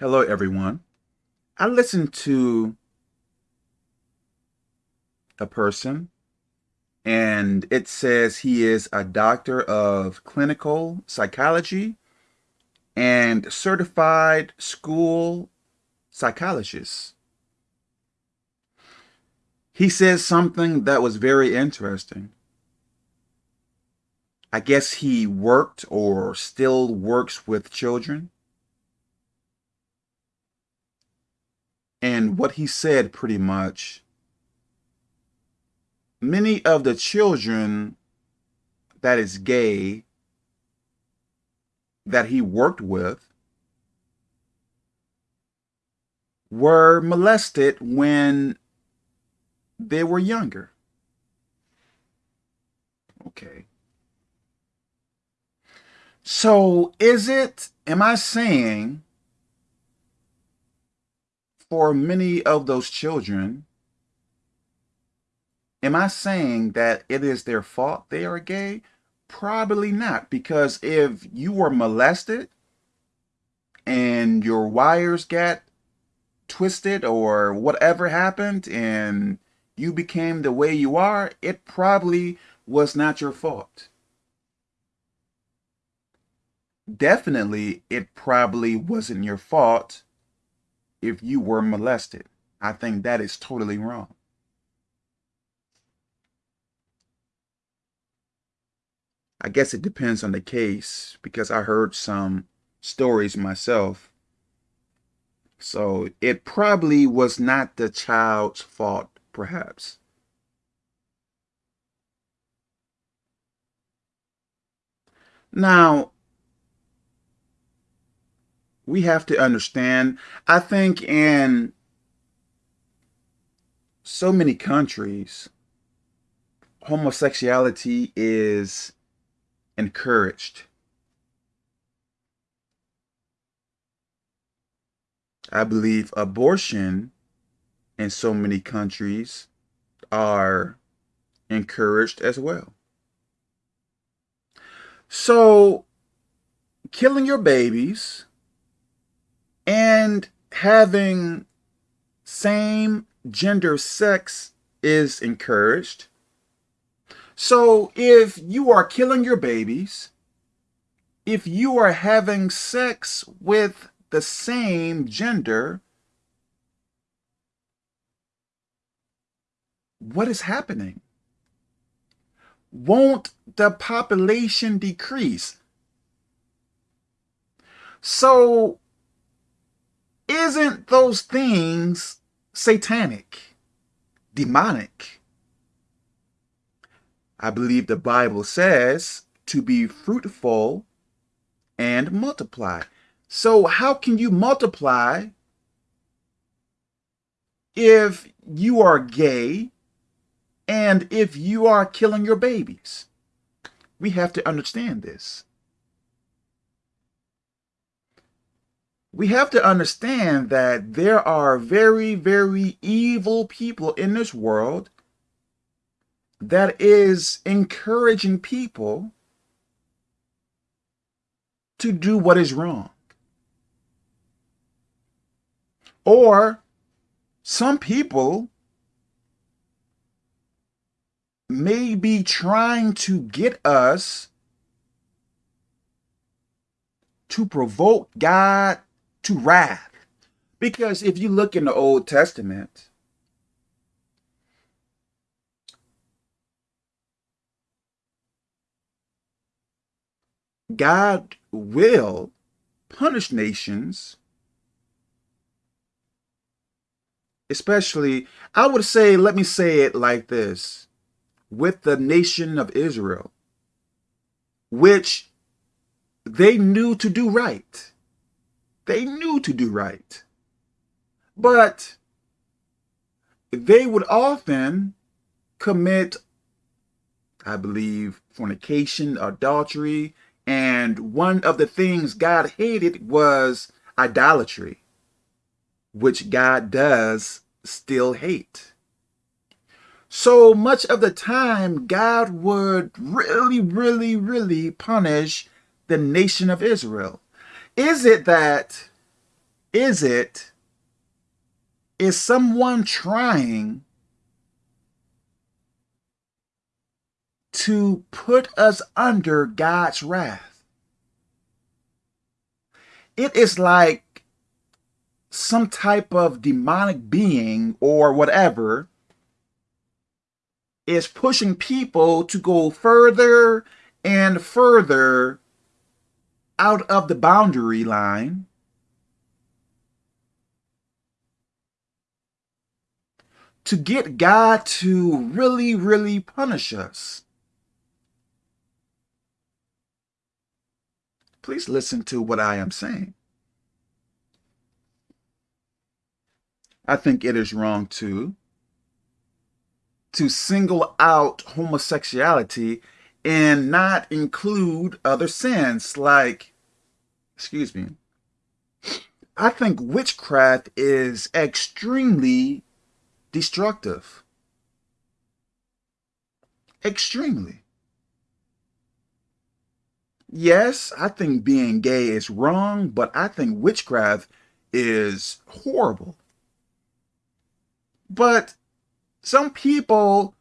Hello, everyone. I listened to a person and it says he is a doctor of clinical psychology and certified school psychologist. He says something that was very interesting. I guess he worked or still works with children. And what he said pretty much, many of the children that is gay that he worked with were molested when they were younger. Okay. So is it, am I saying for many of those children, am I saying that it is their fault they are gay? Probably not, because if you were molested and your wires got twisted or whatever happened and you became the way you are, it probably was not your fault. Definitely, it probably wasn't your fault if you were molested. I think that is totally wrong. I guess it depends on the case because I heard some stories myself. So it probably was not the child's fault, perhaps. Now, we have to understand, I think in so many countries, homosexuality is encouraged. I believe abortion in so many countries are encouraged as well. So killing your babies and having same gender sex is encouraged. So if you are killing your babies, if you are having sex with the same gender, what is happening? Won't the population decrease? So isn't those things satanic, demonic? I believe the Bible says to be fruitful and multiply. So how can you multiply if you are gay and if you are killing your babies? We have to understand this. We have to understand that there are very, very evil people in this world that is encouraging people to do what is wrong. Or some people may be trying to get us to provoke God to wrath. Because if you look in the Old Testament, God will punish nations, especially, I would say, let me say it like this, with the nation of Israel, which they knew to do right. They knew to do right. But they would often commit, I believe, fornication, adultery, and one of the things God hated was idolatry, which God does still hate. So much of the time, God would really, really, really punish the nation of Israel. Is it that is it? Is someone trying to put us under God's wrath? It is like some type of demonic being or whatever is pushing people to go further and further out of the boundary line to get God to really, really punish us. Please listen to what I am saying. I think it is wrong to to single out homosexuality and not include other sins like, excuse me, I think witchcraft is extremely destructive. Extremely. Yes, I think being gay is wrong, but I think witchcraft is horrible. But some people,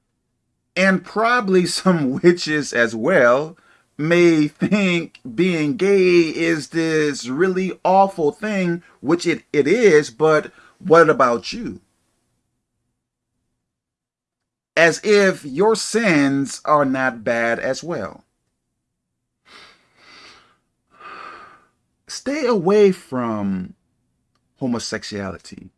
and probably some witches as well, may think being gay is this really awful thing, which it, it is, but what about you? As if your sins are not bad as well. Stay away from homosexuality.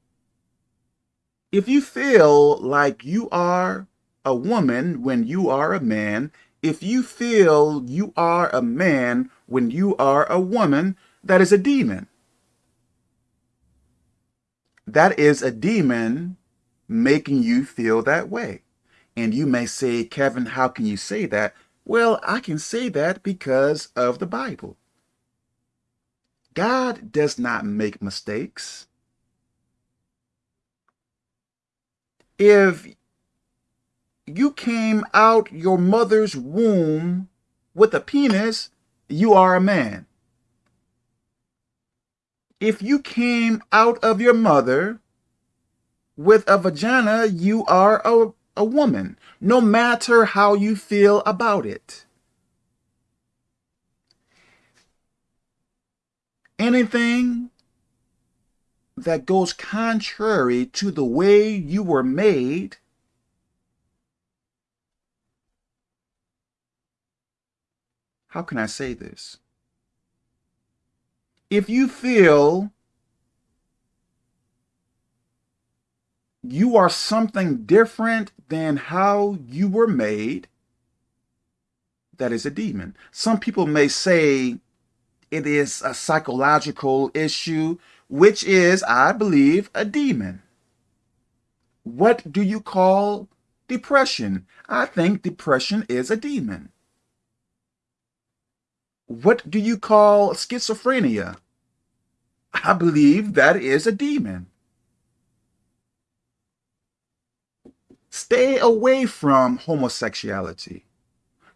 If you feel like you are a woman when you are a man, if you feel you are a man when you are a woman, that is a demon. That is a demon making you feel that way. And you may say, Kevin, how can you say that? Well, I can say that because of the Bible. God does not make mistakes. if you came out your mother's womb with a penis, you are a man. If you came out of your mother with a vagina, you are a, a woman, no matter how you feel about it. Anything that goes contrary to the way you were made, how can I say this? If you feel you are something different than how you were made, that is a demon. Some people may say it is a psychological issue which is, I believe, a demon. What do you call depression? I think depression is a demon. What do you call schizophrenia? I believe that is a demon. Stay away from homosexuality.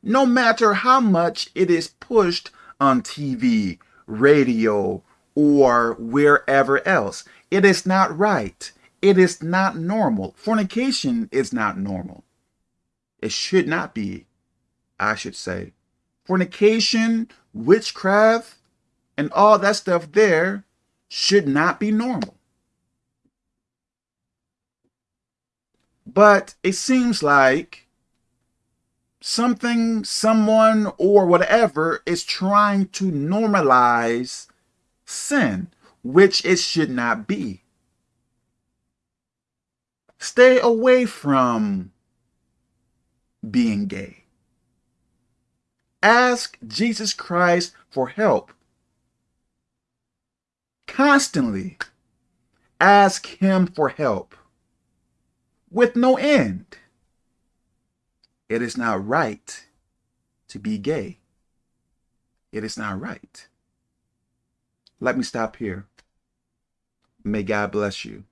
No matter how much it is pushed on TV, radio, or wherever else. It is not right. It is not normal. Fornication is not normal. It should not be, I should say. Fornication, witchcraft, and all that stuff there should not be normal. But it seems like something, someone, or whatever is trying to normalize sin, which it should not be. Stay away from being gay. Ask Jesus Christ for help. Constantly ask him for help with no end. It is not right to be gay. It is not right. Let me stop here. May God bless you.